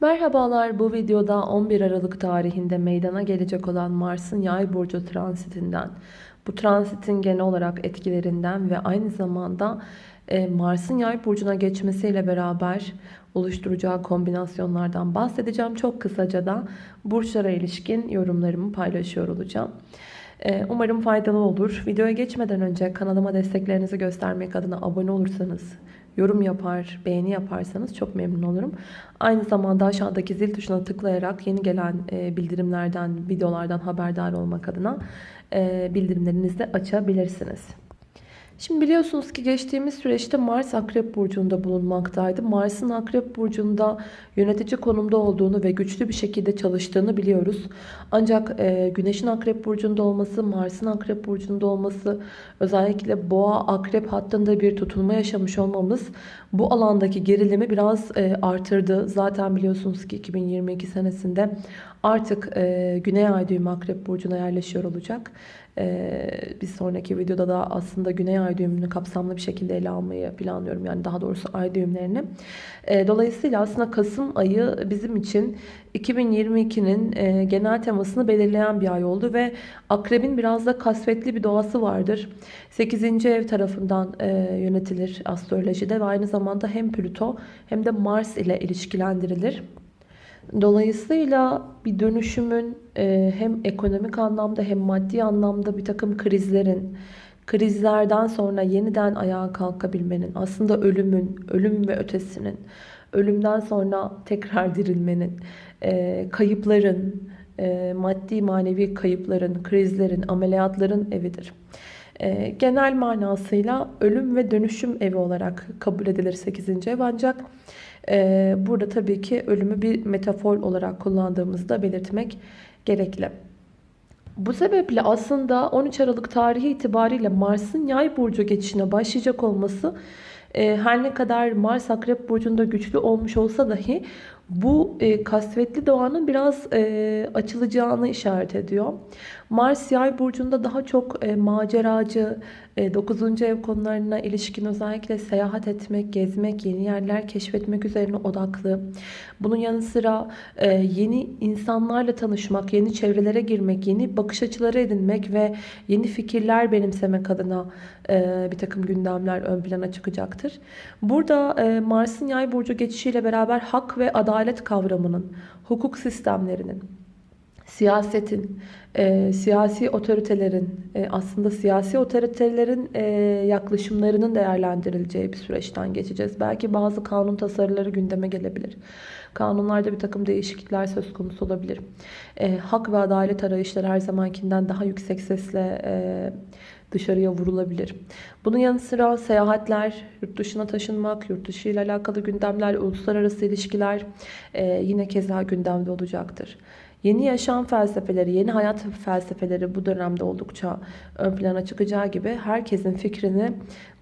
Merhabalar bu videoda 11 Aralık tarihinde meydana gelecek olan Mars'ın yay burcu transitinden, bu transitin genel olarak etkilerinden ve aynı zamanda e, Mars'ın yay burcuna geçmesiyle beraber oluşturacağı kombinasyonlardan bahsedeceğim. Çok kısaca da burçlara ilişkin yorumlarımı paylaşıyor olacağım. E, umarım faydalı olur. Videoya geçmeden önce kanalıma desteklerinizi göstermek adına abone olursanız yorum yapar, beğeni yaparsanız çok memnun olurum. Aynı zamanda aşağıdaki zil tuşuna tıklayarak yeni gelen e, bildirimlerden, videolardan haberdar olmak adına e, bildirimlerinizi de açabilirsiniz. Şimdi biliyorsunuz ki geçtiğimiz süreçte Mars Akrep Burcu'nda bulunmaktaydı. Mars'ın Akrep Burcu'nda yönetici konumda olduğunu ve güçlü bir şekilde çalıştığını biliyoruz. Ancak e, Güneş'in Akrep Burcu'nda olması, Mars'ın Akrep Burcu'nda olması, özellikle Boğa Akrep hattında bir tutulma yaşamış olmamız bu alandaki gerilimi biraz e, artırdı. Zaten biliyorsunuz ki 2022 senesinde artık e, Güney Ay düğümü Akrep Burcu'na yerleşiyor olacak. Ee, bir sonraki videoda da aslında Güney Ay düğümünü kapsamlı bir şekilde ele almayı planlıyorum. Yani daha doğrusu ay düğümlerini. Ee, dolayısıyla aslında Kasım ayı bizim için 2022'nin e, genel temasını belirleyen bir ay oldu ve akrebin biraz da kasvetli bir doğası vardır. 8. ev tarafından e, yönetilir astrolojide ve aynı zamanda hem Plüto hem de Mars ile ilişkilendirilir. Dolayısıyla bir dönüşümün e, hem ekonomik anlamda hem maddi anlamda bir takım krizlerin, krizlerden sonra yeniden ayağa kalkabilmenin, aslında ölümün, ölüm ve ötesinin, ölümden sonra tekrar dirilmenin, e, kayıpların, e, maddi manevi kayıpların, krizlerin, ameliyatların evidir. Genel manasıyla ölüm ve dönüşüm evi olarak kabul edilir 8. ev ancak ee, burada tabii ki ölümü bir metafor olarak kullandığımızda belirtmek gerekli. Bu sebeple aslında 13 Aralık tarihi itibariyle Mars'ın yay burcu geçişine başlayacak olması e, her ne kadar Mars Akrep Burcu'nda güçlü olmuş olsa dahi bu e, kasvetli doğanın biraz e, açılacağını işaret ediyor. Mars yay burcunda daha çok e, maceracı, e, 9. ev konularına ilişkin özellikle seyahat etmek, gezmek, yeni yerler keşfetmek üzerine odaklı. Bunun yanı sıra e, yeni insanlarla tanışmak, yeni çevrelere girmek, yeni bakış açıları edinmek ve yeni fikirler benimsemek adına e, bir takım gündemler ön plana çıkacaktır. Burada e, Mars'ın yay burcu geçişiyle beraber hak ve adalet kavramının, hukuk sistemlerinin, siyasetin, e, siyasi otoritelerin, e, aslında siyasi otoritelerin e, yaklaşımlarının değerlendirileceği bir süreçten geçeceğiz. Belki bazı kanun tasarıları gündeme gelebilir. Kanunlarda bir takım değişiklikler söz konusu olabilir. E, hak ve adalet arayışları her zamankinden daha yüksek sesle e, dışarıya vurulabilir. Bunun yanı sıra seyahatler, yurt dışına taşınmak, yurt dışı ile alakalı gündemler, uluslararası ilişkiler e, yine keza gündemde olacaktır. Yeni yaşam felsefeleri, yeni hayat felsefeleri bu dönemde oldukça ön plana çıkacağı gibi herkesin fikrini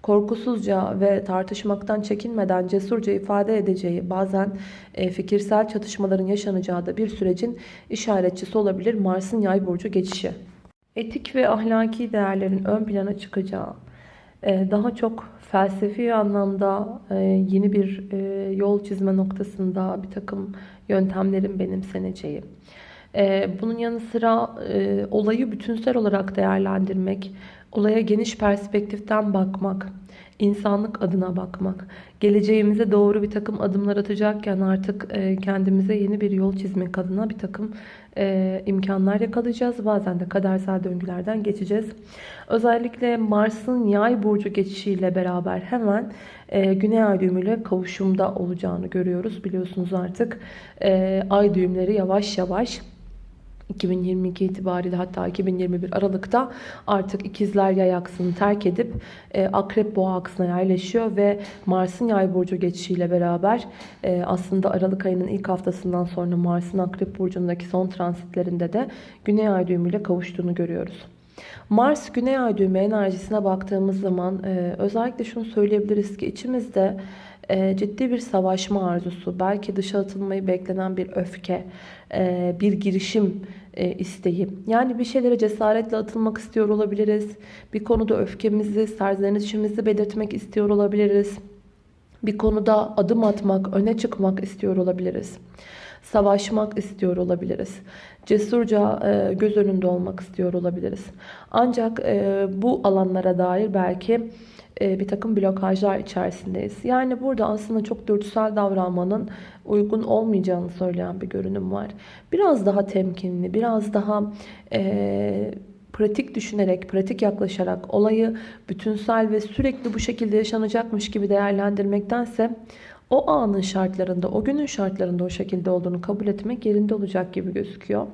korkusuzca ve tartışmaktan çekinmeden cesurca ifade edeceği, bazen e, fikirsel çatışmaların yaşanacağı da bir sürecin işaretçisi olabilir Mars'ın yay burcu geçişi. Etik ve ahlaki değerlerin ön plana çıkacağı, e, daha çok felsefi anlamda e, yeni bir yol çizme noktasında bir takım yöntemlerin benimseneceği, bunun yanı sıra e, olayı bütünsel olarak değerlendirmek, olaya geniş perspektiften bakmak, insanlık adına bakmak, geleceğimize doğru bir takım adımlar atacakken artık e, kendimize yeni bir yol çizmek adına bir takım e, imkanlar yakalayacağız. Bazen de kadersel döngülerden geçeceğiz. Özellikle Mars'ın yay burcu geçişiyle beraber hemen Güney Ay düğümüyle kavuşumda olacağını görüyoruz. Biliyorsunuz artık ay düğümleri yavaş yavaş 2022 itibariyle hatta 2021 Aralık'ta artık ikizler yay aksını terk edip e, akrep boğa aksına yerleşiyor ve Mars'ın yay burcu geçişiyle beraber e, aslında Aralık ayının ilk haftasından sonra Mars'ın akrep burcundaki son transitlerinde de Güney ay düğümüyle kavuştuğunu görüyoruz. Mars Güney ay düğümü enerjisine baktığımız zaman e, özellikle şunu söyleyebiliriz ki içimizde e, ciddi bir savaşma arzusu, belki dışa atılmayı beklenen bir öfke, e, bir girişim e, isteği. Yani bir şeylere cesaretle atılmak istiyor olabiliriz. Bir konuda öfkemizi, serzenişimizi belirtmek istiyor olabiliriz. Bir konuda adım atmak, öne çıkmak istiyor olabiliriz. Savaşmak istiyor olabiliriz. Cesurca e, göz önünde olmak istiyor olabiliriz. Ancak e, bu alanlara dair belki e, bir takım blokajlar içerisindeyiz. Yani burada aslında çok dürtüsel davranmanın uygun olmayacağını söyleyen bir görünüm var. Biraz daha temkinli, biraz daha e, pratik düşünerek, pratik yaklaşarak olayı bütünsel ve sürekli bu şekilde yaşanacakmış gibi değerlendirmektense o anın şartlarında, o günün şartlarında o şekilde olduğunu kabul etmek yerinde olacak gibi gözüküyor.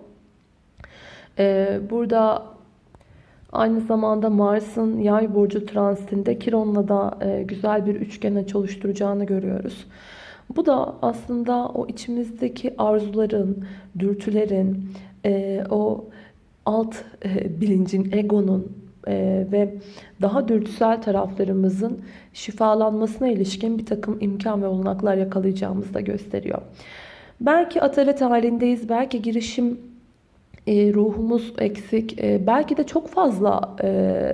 Ee, burada aynı zamanda Mars'ın yay burcu transitinde Kiron'la da e, güzel bir üçgen oluşturacağını görüyoruz. Bu da aslında o içimizdeki arzuların, dürtülerin, e, o alt e, bilincin, egonun e, ve daha dürtüsel taraflarımızın şifalanmasına ilişkin bir takım imkan ve olanaklar yakalayacağımızı da gösteriyor. Belki atalet halindeyiz, belki girişim e, ruhumuz eksik, e, belki de çok fazla e,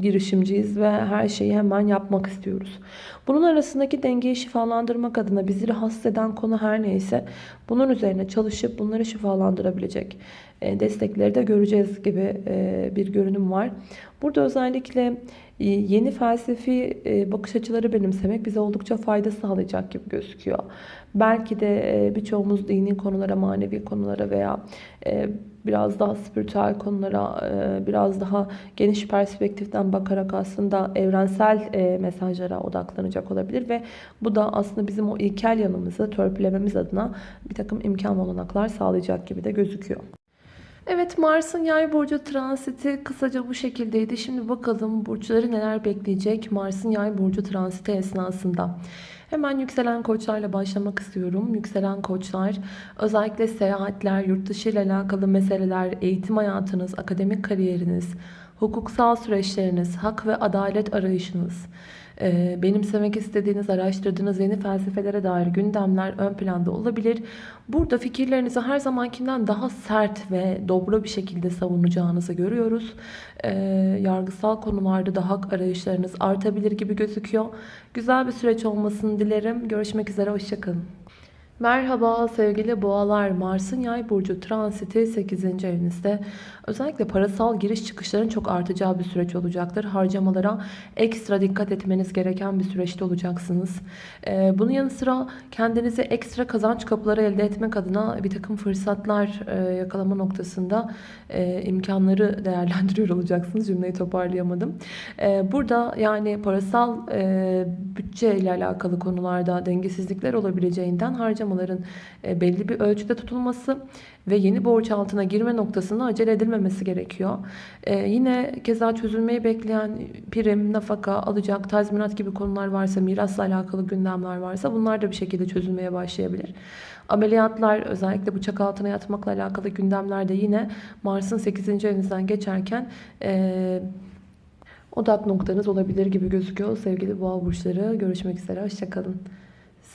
girişimciyiz ve her şeyi hemen yapmak istiyoruz. Bunun arasındaki dengeyi şifalandırmak adına bizi rahatsız eden konu her neyse bunun üzerine çalışıp bunları şifalandırabilecek e, destekleri de göreceğiz gibi e, bir görünüm var. Burada özellikle e, yeni felsefi bakış açıları benimsemek bize oldukça fayda sağlayacak gibi gözüküyor. Belki de birçoğumuz dini konulara, manevi konulara veya biraz daha spiritüel konulara, biraz daha geniş perspektiften bakarak aslında evrensel mesajlara odaklanacak olabilir ve bu da aslında bizim o ilkel yanımızı törpülememiz adına bir takım imkan olanaklar sağlayacak gibi de gözüküyor. Evet Mars'ın yay burcu transiti kısaca bu şekildeydi. Şimdi bakalım burçları neler bekleyecek Mars'ın yay burcu transiti esnasında. Hemen yükselen koçlarla başlamak istiyorum. Yükselen koçlar özellikle seyahatler, yurt dışı ile alakalı meseleler, eğitim hayatınız, akademik kariyeriniz, hukuksal süreçleriniz, hak ve adalet arayışınız, e, benimsemek istediğiniz, araştırdığınız yeni felsefelere dair gündemler ön planda olabilir. Burada fikirlerinizi her zamankinden daha sert ve dobro bir şekilde savunacağınızı görüyoruz. E, yargısal konularda da hak arayışlarınız artabilir gibi gözüküyor. Güzel bir süreç olmasını dilerim. Görüşmek üzere, hoşçakalın. Merhaba sevgili boğalar Mars'ın yay burcu transiti 8. evinizde özellikle parasal giriş çıkışların çok artacağı bir süreç olacaktır. Harcamalara ekstra dikkat etmeniz gereken bir süreçte olacaksınız. Ee, bunun yanı sıra kendinize ekstra kazanç kapıları elde etmek adına bir takım fırsatlar e, yakalama noktasında e, imkanları değerlendiriyor olacaksınız. Cümleyi toparlayamadım. E, burada yani parasal bütçe ile alakalı konularda dengesizlikler olabileceğinden harcamalar harcamaların e, belli bir ölçüde tutulması ve yeni borç altına girme noktasında acele edilmemesi gerekiyor. Ee, yine keza çözülmeyi bekleyen prim, nafaka, alacak, tazminat gibi konular varsa, mirasla alakalı gündemler varsa bunlar da bir şekilde çözülmeye başlayabilir. Ameliyatlar özellikle bıçak altına yatmakla alakalı gündemlerde yine Mars'ın 8. evinizden geçerken e, odak noktanız olabilir gibi gözüküyor. Sevgili boğa burçları görüşmek üzere. Hoşçakalın.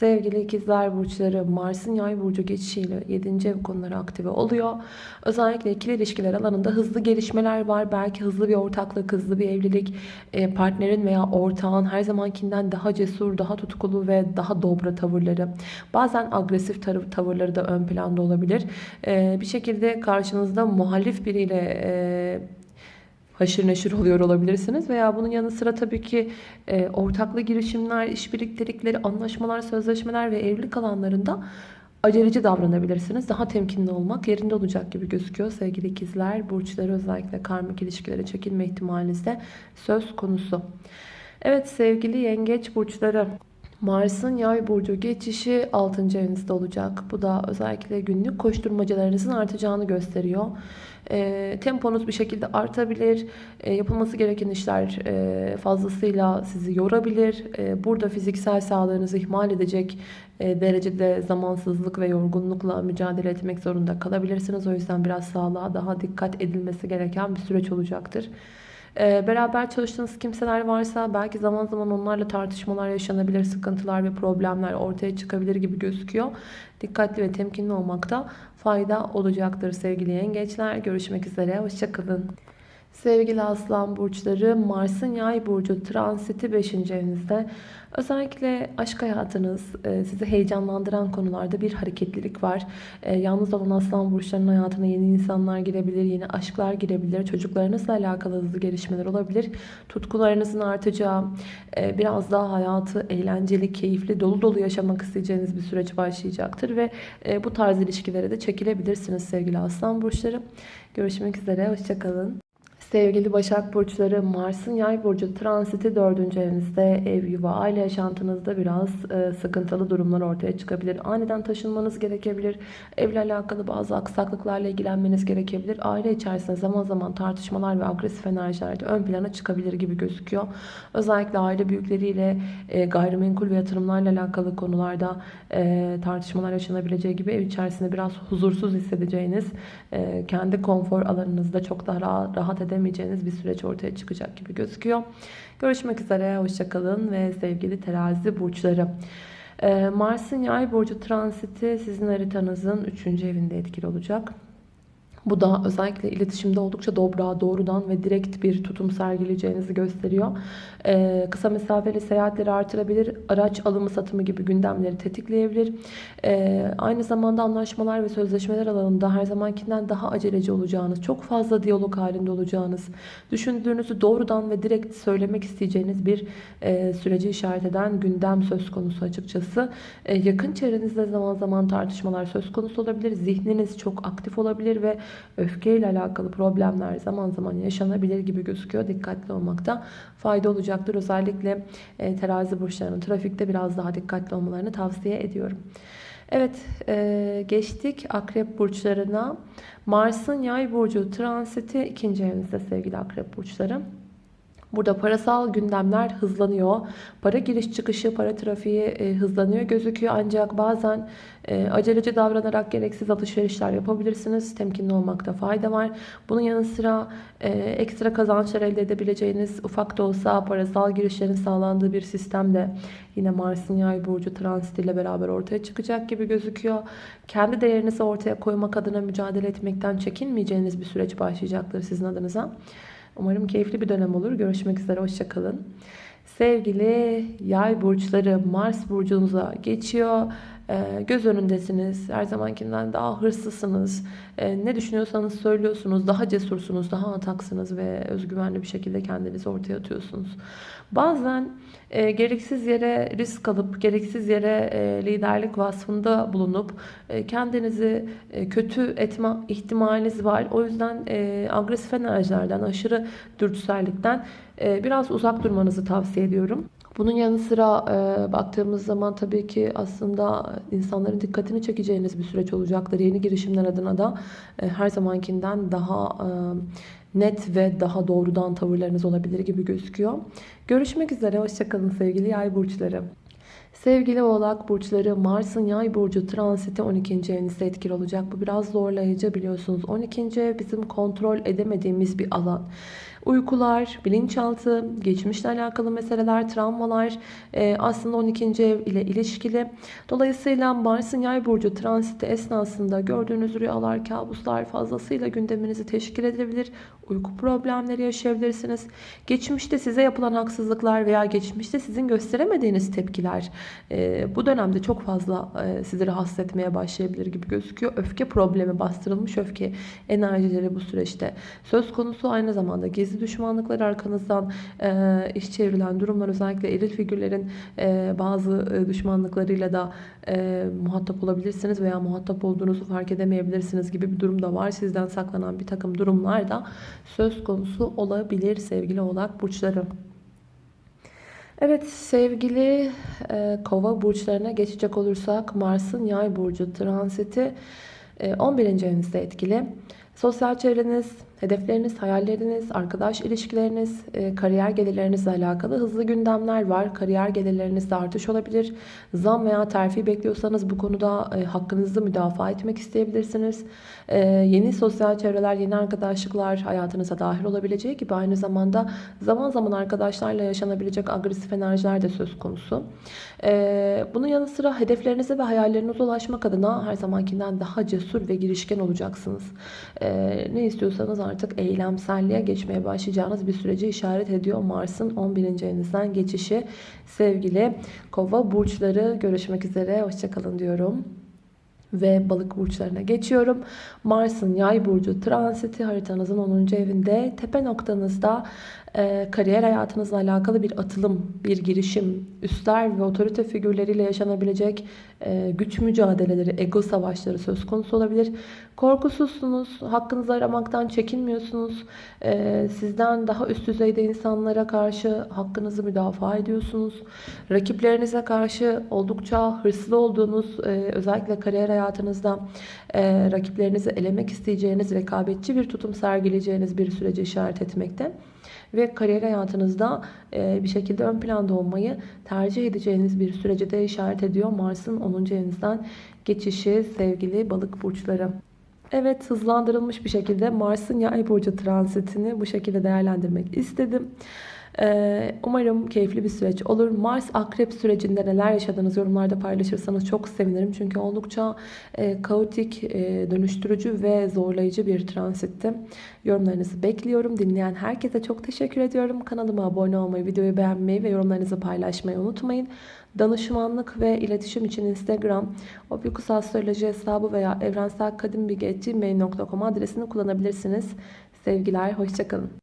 Sevgili ikizler burçları Mars'ın yay burcu geçişiyle 7. ev konuları aktive oluyor. Özellikle ikili ilişkiler alanında hızlı gelişmeler var. Belki hızlı bir ortaklık, hızlı bir evlilik, e, partnerin veya ortağın her zamankinden daha cesur, daha tutkulu ve daha dobra tavırları. Bazen agresif tavırları da ön planda olabilir. E, bir şekilde karşınızda muhalif biriyle e, haşır neşir oluyor olabilirsiniz. Veya bunun yanı sıra tabii ki e, ortaklı girişimler, iş birliktelikleri, anlaşmalar, sözleşmeler ve evlilik alanlarında aceleci davranabilirsiniz. Daha temkinli olmak yerinde olacak gibi gözüküyor sevgili ikizler. Burçları özellikle karmik ilişkilere çekilme ihtimalinizde söz konusu. Evet sevgili yengeç burçları. Mars'ın yay burcu geçişi 6. evinizde olacak. Bu da özellikle günlük koşturmacalarınızın artacağını gösteriyor. E, temponuz bir şekilde artabilir. E, yapılması gereken işler e, fazlasıyla sizi yorabilir. E, burada fiziksel sağlığınızı ihmal edecek e, derecede zamansızlık ve yorgunlukla mücadele etmek zorunda kalabilirsiniz. O yüzden biraz sağlığa daha dikkat edilmesi gereken bir süreç olacaktır. Beraber çalıştığınız kimseler varsa belki zaman zaman onlarla tartışmalar yaşanabilir, sıkıntılar ve problemler ortaya çıkabilir gibi gözüküyor. Dikkatli ve temkinli olmakta fayda olacaktır sevgili yengeçler. Görüşmek üzere, hoşçakalın. Sevgili Aslan burçları, Mars'ın Yay burcu transiti 5. evinizde. Özellikle aşk hayatınız, e, sizi heyecanlandıran konularda bir hareketlilik var. E, yalnız olan Aslan burçlarının hayatına yeni insanlar girebilir, yeni aşklar girebilir, çocuklarınızla alakalı hızlı gelişmeler olabilir. Tutkularınızın artacağı, e, biraz daha hayatı eğlenceli, keyifli, dolu dolu yaşamak isteyeceğiniz bir süreç başlayacaktır ve bu tarz ilişkilere de çekilebilirsiniz sevgili Aslan burçları. Görüşmek üzere, hoşçakalın. Sevgili Başak Burçları, Mars'ın Yay Burcu transiti 4. evinizde ev, yuva, aile yaşantınızda biraz e, sıkıntılı durumlar ortaya çıkabilir. Aniden taşınmanız gerekebilir. Evle alakalı bazı aksaklıklarla ilgilenmeniz gerekebilir. Aile içerisinde zaman zaman tartışmalar ve agresif enerjiler de ön plana çıkabilir gibi gözüküyor. Özellikle aile büyükleriyle e, gayrimenkul ve yatırımlarla alakalı konularda e, tartışmalar yaşanabileceği gibi ev içerisinde biraz huzursuz hissedeceğiniz, e, kendi konfor alanınızda çok daha rahat, rahat edebileceğiniz edemeyeceğiniz bir süreç ortaya çıkacak gibi gözüküyor. Görüşmek üzere, hoşçakalın ve sevgili terazi burçları. Ee, Mars'ın yay burcu transiti sizin haritanızın 3. evinde etkili olacak. Bu da özellikle iletişimde oldukça dobra, doğrudan ve direkt bir tutum sergileyeceğinizi gösteriyor. Ee, kısa mesafeli seyahatleri artırabilir, araç alımı satımı gibi gündemleri tetikleyebilir. Ee, aynı zamanda anlaşmalar ve sözleşmeler alanında her zamankinden daha aceleci olacağınız, çok fazla diyalog halinde olacağınız, düşündüğünüzü doğrudan ve direkt söylemek isteyeceğiniz bir e, süreci işaret eden gündem söz konusu açıkçası. E, yakın çevrenizde zaman zaman tartışmalar söz konusu olabilir. Zihniniz çok aktif olabilir ve öfkeyle alakalı problemler zaman zaman yaşanabilir gibi gözüküyor. Dikkatli olmakta fayda olacaktır. Özellikle e, terazi burçlarının trafikte biraz daha dikkatli olmalarını tavsiye ediyorum. Evet e, geçtik akrep burçlarına. Mars'ın yay burcu transiti ikinci evinizde sevgili akrep burçları. Burada parasal gündemler hızlanıyor. Para giriş çıkışı, para trafiği e, hızlanıyor gözüküyor. Ancak bazen e, aceleci davranarak gereksiz alışverişler yapabilirsiniz. Temkinli olmakta fayda var. Bunun yanı sıra e, ekstra kazançlar elde edebileceğiniz ufak da olsa parasal girişlerin sağlandığı bir sistem de yine Mars'ın yay burcu transit ile beraber ortaya çıkacak gibi gözüküyor. Kendi değerinizi ortaya koymak adına mücadele etmekten çekinmeyeceğiniz bir süreç başlayacaktır sizin adınıza. Umarım keyifli bir dönem olur. Görüşmek üzere. Hoşçakalın. Sevgili yay burçları Mars burcunuza geçiyor. Ee, göz önündesiniz. Her zamankinden daha hırslısınız. Ee, ne düşünüyorsanız söylüyorsunuz. Daha cesursunuz, daha ataksınız ve özgüvenli bir şekilde kendinizi ortaya atıyorsunuz. Bazen e, gereksiz yere risk alıp, gereksiz yere e, liderlik vasfında bulunup e, kendinizi e, kötü etme ihtimaliniz var. O yüzden e, agresif enerjilerden, aşırı dürtüsellikten e, biraz uzak durmanızı tavsiye ediyorum. Bunun yanı sıra e, baktığımız zaman tabii ki aslında insanların dikkatini çekeceğiniz bir süreç olacaktır. Yeni girişimler adına da e, her zamankinden daha e, net ve daha doğrudan tavırlarınız olabilir gibi gözüküyor. Görüşmek üzere. Hoşçakalın sevgili yay burçları. Sevgili oğlak burçları Mars'ın yay burcu transiti 12. evinizde etkili olacak. Bu biraz zorlayıcı biliyorsunuz. 12. ev bizim kontrol edemediğimiz bir alan uykular, bilinçaltı, geçmişle alakalı meseleler, travmalar e, aslında 12. ev ile ilişkili. Dolayısıyla Mars'ın yay burcu transiti esnasında gördüğünüz rüyalar, kabuslar fazlasıyla gündeminizi teşkil edebilir. Uyku problemleri yaşayabilirsiniz. Geçmişte size yapılan haksızlıklar veya geçmişte sizin gösteremediğiniz tepkiler e, bu dönemde çok fazla e, sizi rahatsız etmeye başlayabilir gibi gözüküyor. Öfke problemi, bastırılmış öfke enerjileri bu süreçte söz konusu. Aynı zamanda gizli gizli düşmanlıklar arkanızdan e, iş çevrilen durumlar özellikle eril figürlerin e, bazı e, düşmanlıklarıyla da e, muhatap olabilirsiniz veya muhatap olduğunuzu fark edemeyebilirsiniz gibi bir durum da var. Sizden saklanan bir takım durumlar da söz konusu olabilir sevgili oğlak burçları. Evet sevgili e, kova burçlarına geçecek olursak Mars'ın yay burcu transiti e, 11. evinizde etkili. Sosyal çevreniz, hedefleriniz, hayalleriniz, arkadaş ilişkileriniz, e, kariyer gelirlerinizle alakalı hızlı gündemler var. Kariyer gelirlerinizde artış olabilir. Zam veya terfi bekliyorsanız bu konuda e, hakkınızı müdafaa etmek isteyebilirsiniz. E, yeni sosyal çevreler, yeni arkadaşlıklar hayatınıza dahil olabileceği gibi aynı zamanda zaman zaman arkadaşlarla yaşanabilecek agresif enerjiler de söz konusu. Bunun yanı sıra hedeflerinize ve hayallerinize ulaşmak adına her zamankinden daha cesur ve girişken olacaksınız. ne istiyorsanız artık eylemselliğe geçmeye başlayacağınız bir süreci işaret ediyor. Mars'ın 11. evinizden geçişi. Sevgili kova burçları görüşmek üzere. Hoşçakalın diyorum ve balık burçlarına geçiyorum. Mars'ın yay burcu transiti haritanızın 10. evinde tepe noktanızda e, kariyer hayatınızla alakalı bir atılım, bir girişim, üstler ve otorite figürleriyle yaşanabilecek e, güç mücadeleleri, ego savaşları söz konusu olabilir. Korkusuzsunuz, hakkınızı aramaktan çekinmiyorsunuz. E, sizden daha üst düzeyde insanlara karşı hakkınızı müdafaa ediyorsunuz. Rakiplerinize karşı oldukça hırslı olduğunuz, e, özellikle kariyer hayatınızda e, rakiplerinizi elemek isteyeceğiniz, rekabetçi bir tutum sergileyeceğiniz bir süreci işaret etmekte ve kariyer hayatınızda e, bir şekilde ön planda olmayı tercih edeceğiniz bir sürece de işaret ediyor. Mars'ın 10. evinizden geçişi sevgili balık burçları. Evet hızlandırılmış bir şekilde Mars'ın yay burcu transitini bu şekilde değerlendirmek istedim. Ee, umarım keyifli bir süreç olur. Mars akrep sürecinde neler yaşadığınız yorumlarda paylaşırsanız çok sevinirim. Çünkü oldukça e, kaotik, e, dönüştürücü ve zorlayıcı bir transitti. Yorumlarınızı bekliyorum. Dinleyen herkese çok teşekkür ediyorum. Kanalıma abone olmayı, videoyu beğenmeyi ve yorumlarınızı paylaşmayı unutmayın. Danışmanlık ve iletişim için Instagram, Opikus Astroloji hesabı veya evrenselkadimbilgi.gmail.com adresini kullanabilirsiniz. Sevgiler, hoşçakalın.